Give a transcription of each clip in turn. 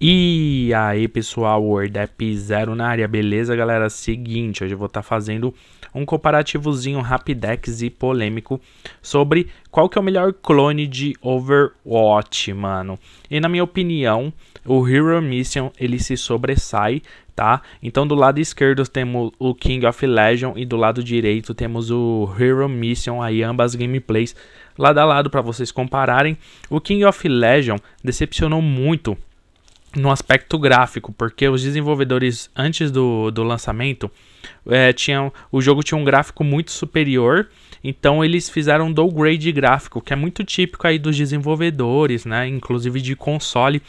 E aí pessoal, WordApp Zero na área, beleza galera? Seguinte, hoje eu vou estar tá fazendo um comparativozinho rapidex e polêmico sobre qual que é o melhor clone de Overwatch, mano. E na minha opinião, o Hero Mission ele se sobressai, tá? Então do lado esquerdo temos o King of Legion e do lado direito temos o Hero Mission, aí ambas gameplays lado a lado para vocês compararem. O King of Legion decepcionou muito no aspecto gráfico, porque os desenvolvedores antes do, do lançamento é, tinham, o jogo tinha um gráfico muito superior, então eles fizeram um downgrade gráfico, que é muito típico aí dos desenvolvedores, né, inclusive de console.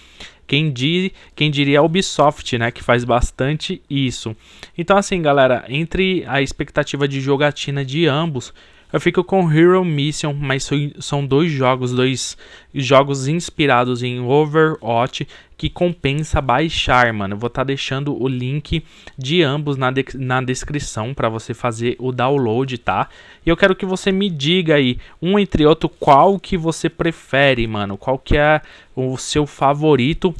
Quem, diz, quem diria a Ubisoft, né, que faz bastante isso. Então assim, galera, entre a expectativa de jogatina de ambos, eu fico com Hero Mission, mas são dois jogos, dois jogos inspirados em Overwatch que compensa baixar, mano. Eu vou estar tá deixando o link de ambos na, de na descrição para você fazer o download, tá? E eu quero que você me diga aí, um entre outro, qual que você prefere, mano. Qual que é o seu favorito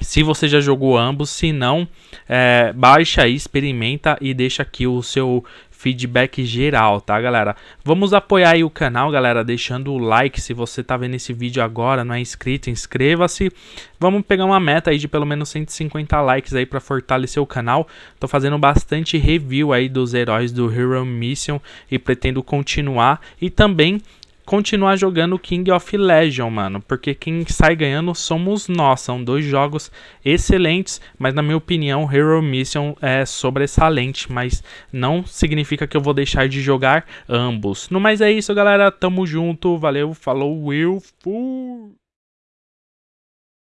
se você já jogou ambos, se não, é, baixa aí, experimenta e deixa aqui o seu feedback geral, tá, galera? Vamos apoiar aí o canal, galera, deixando o like se você tá vendo esse vídeo agora, não é inscrito, inscreva-se. Vamos pegar uma meta aí de pelo menos 150 likes aí para fortalecer o canal. Tô fazendo bastante review aí dos heróis do Hero Mission e pretendo continuar e também continuar jogando King of Legion, mano, porque quem sai ganhando somos nós. São dois jogos excelentes, mas na minha opinião, Hero Mission é sobressalente, mas não significa que eu vou deixar de jogar ambos. No mais é isso, galera. Tamo junto. Valeu, falou, Will. Fui.